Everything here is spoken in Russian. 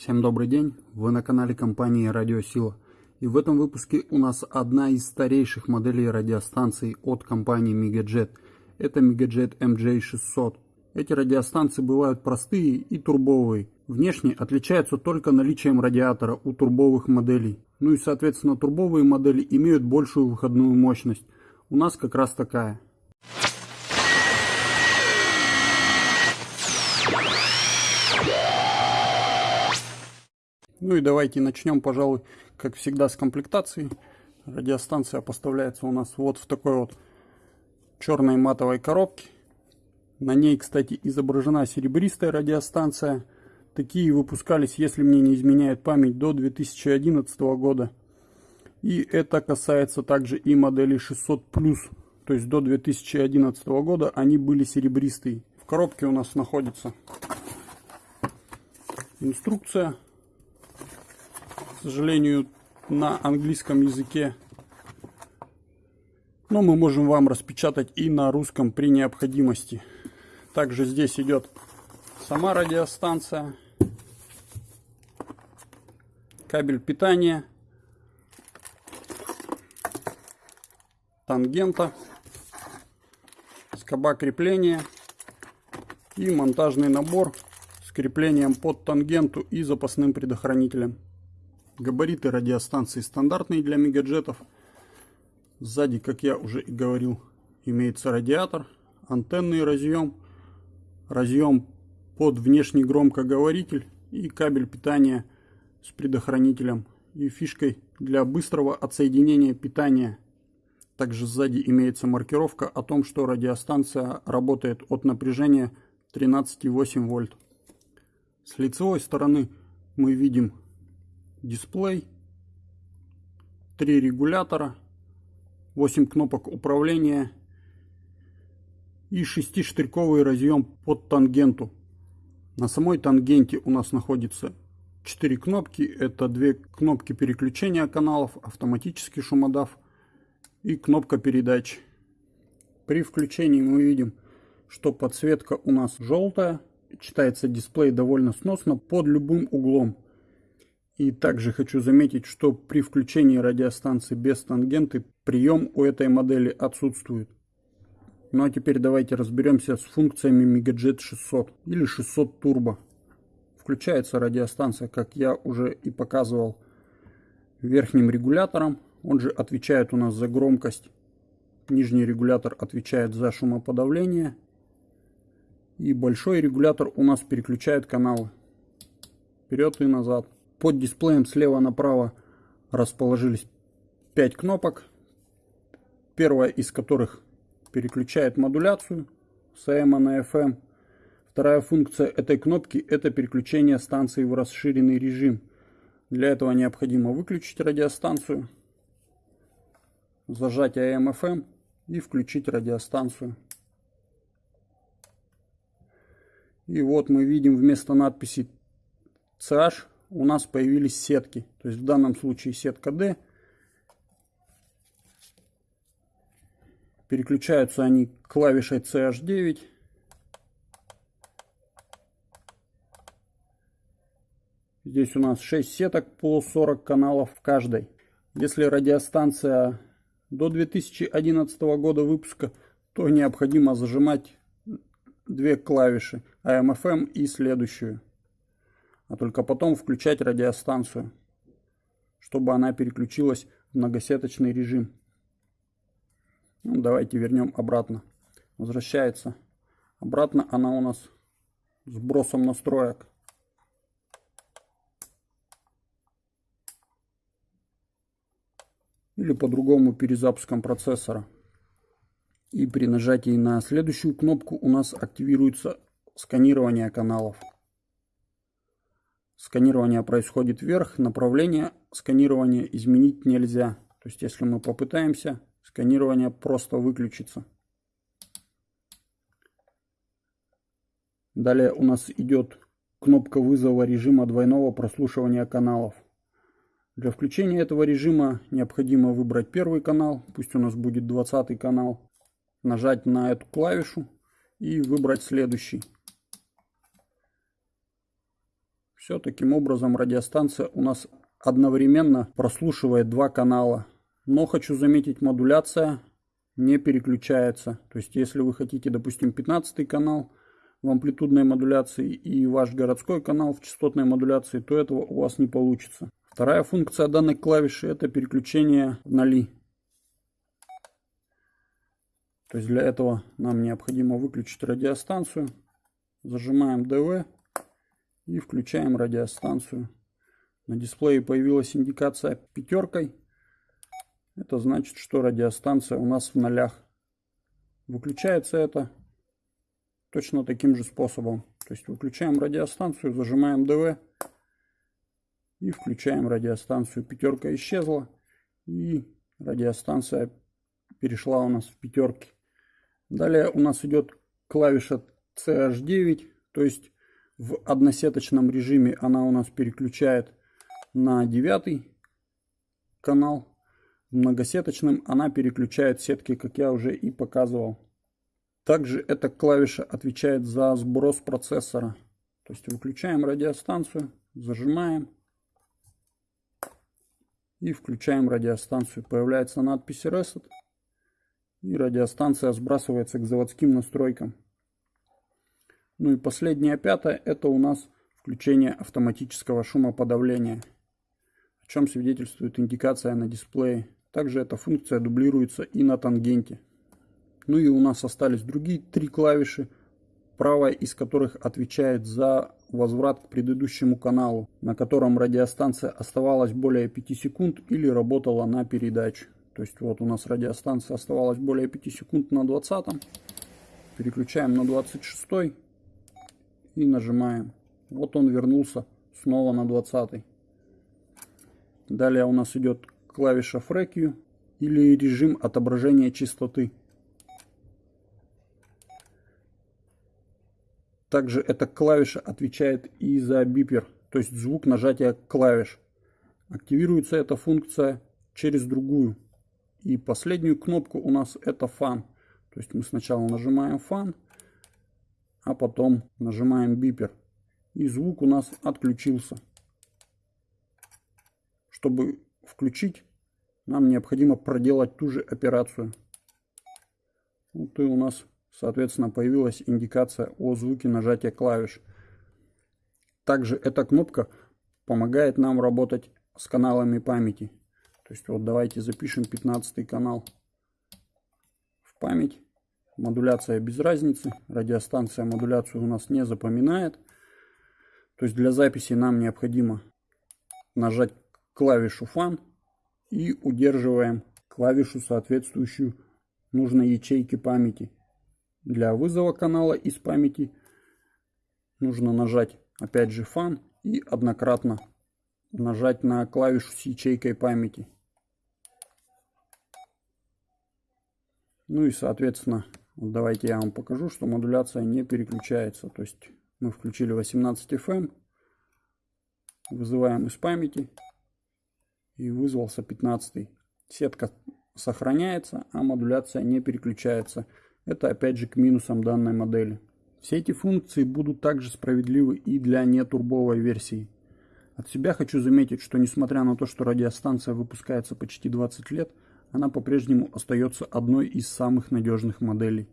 Всем добрый день, вы на канале компании Радиосила. И в этом выпуске у нас одна из старейших моделей радиостанций от компании Megajet. Это Megajet MJ600. Эти радиостанции бывают простые и турбовые. Внешне отличаются только наличием радиатора у турбовых моделей. Ну и соответственно турбовые модели имеют большую выходную мощность. У нас как раз такая. Ну и давайте начнем, пожалуй, как всегда, с комплектации. Радиостанция поставляется у нас вот в такой вот черной матовой коробке. На ней, кстати, изображена серебристая радиостанция. Такие выпускались, если мне не изменяет память, до 2011 года. И это касается также и модели 600+. То есть до 2011 года они были серебристые. В коробке у нас находится инструкция к сожалению, на английском языке. Но мы можем вам распечатать и на русском при необходимости. Также здесь идет сама радиостанция, кабель питания, тангента, скоба крепления и монтажный набор с креплением под тангенту и запасным предохранителем. Габариты радиостанции стандартные для мегаджетов. Сзади, как я уже и говорил, имеется радиатор, антенный разъем, разъем под внешний громкоговоритель и кабель питания с предохранителем и фишкой для быстрого отсоединения питания. Также сзади имеется маркировка о том, что радиостанция работает от напряжения 13,8 вольт. С лицевой стороны мы видим дисплей, три регулятора, 8 кнопок управления и 6-штырьковый разъем под тангенту. На самой тангенте у нас находится 4 кнопки. Это две кнопки переключения каналов, автоматический шумодав и кнопка передач. При включении мы видим, что подсветка у нас желтая. Читается дисплей довольно сносно под любым углом. И также хочу заметить, что при включении радиостанции без тангенты прием у этой модели отсутствует. Ну а теперь давайте разберемся с функциями Megajet 600 или 600 Turbo. Включается радиостанция, как я уже и показывал, верхним регулятором. Он же отвечает у нас за громкость. Нижний регулятор отвечает за шумоподавление. И большой регулятор у нас переключает каналы вперед и назад. Под дисплеем слева направо расположились 5 кнопок, первая из которых переключает модуляцию с AM на FM. Вторая функция этой кнопки это переключение станции в расширенный режим. Для этого необходимо выключить радиостанцию, зажать AM-FM и включить радиостанцию. И вот мы видим вместо надписи CH у нас появились сетки. То есть в данном случае сетка D. Переключаются они клавишей CH9. Здесь у нас 6 сеток по 40 каналов в каждой. Если радиостанция до 2011 года выпуска, то необходимо зажимать две клавиши AM-FM и следующую а только потом включать радиостанцию, чтобы она переключилась в многосеточный режим. Ну, давайте вернем обратно. Возвращается. Обратно она у нас с бросом настроек. Или по-другому перезапуском процессора. И при нажатии на следующую кнопку у нас активируется сканирование каналов. Сканирование происходит вверх, направление сканирования изменить нельзя. То есть если мы попытаемся, сканирование просто выключится. Далее у нас идет кнопка вызова режима двойного прослушивания каналов. Для включения этого режима необходимо выбрать первый канал, пусть у нас будет 20 канал, нажать на эту клавишу и выбрать следующий. Все таким образом радиостанция у нас одновременно прослушивает два канала. Но хочу заметить, модуляция не переключается. То есть, если вы хотите, допустим, 15 канал в амплитудной модуляции и ваш городской канал в частотной модуляции, то этого у вас не получится. Вторая функция данной клавиши это переключение в ноли. То есть для этого нам необходимо выключить радиостанцию. Зажимаем DV и включаем радиостанцию. На дисплее появилась индикация пятеркой. Это значит, что радиостанция у нас в нолях. Выключается это точно таким же способом. То есть выключаем радиостанцию, зажимаем DV и включаем радиостанцию. Пятерка исчезла и радиостанция перешла у нас в пятерки. Далее у нас идет клавиша CH9, то есть в односеточном режиме она у нас переключает на девятый канал. В многосеточном она переключает сетки, как я уже и показывал. Также эта клавиша отвечает за сброс процессора. То есть выключаем радиостанцию, зажимаем и включаем радиостанцию. Появляется надпись Reset и радиостанция сбрасывается к заводским настройкам. Ну и последняя пятая, это у нас включение автоматического шумоподавления, о чем свидетельствует индикация на дисплее. Также эта функция дублируется и на тангенте. Ну и у нас остались другие три клавиши, правая из которых отвечает за возврат к предыдущему каналу, на котором радиостанция оставалась более 5 секунд или работала на передачу. То есть вот у нас радиостанция оставалась более 5 секунд на 20. Переключаем на 26 и нажимаем. Вот он вернулся снова на 20. Далее у нас идет клавиша FREQ или режим отображения частоты. Также эта клавиша отвечает и за бипер, то есть звук нажатия клавиш. Активируется эта функция через другую. И последнюю кнопку у нас это фан. То есть мы сначала нажимаем фан, а потом нажимаем бипер. И звук у нас отключился. Чтобы включить, нам необходимо проделать ту же операцию. Вот и у нас, соответственно, появилась индикация о звуке нажатия клавиш. Также эта кнопка помогает нам работать с каналами памяти. То есть вот давайте запишем 15 канал в память. Модуляция без разницы. Радиостанция модуляцию у нас не запоминает. То есть для записи нам необходимо нажать клавишу Fan и удерживаем клавишу, соответствующую нужной ячейке памяти. Для вызова канала из памяти нужно нажать опять же Fan и однократно нажать на клавишу с ячейкой памяти. Ну и соответственно Давайте я вам покажу, что модуляция не переключается. То есть мы включили 18 FM, вызываем из памяти и вызвался 15. Сетка сохраняется, а модуляция не переключается. Это опять же к минусам данной модели. Все эти функции будут также справедливы и для нетурбовой версии. От себя хочу заметить, что несмотря на то, что радиостанция выпускается почти 20 лет, она по-прежнему остается одной из самых надежных моделей.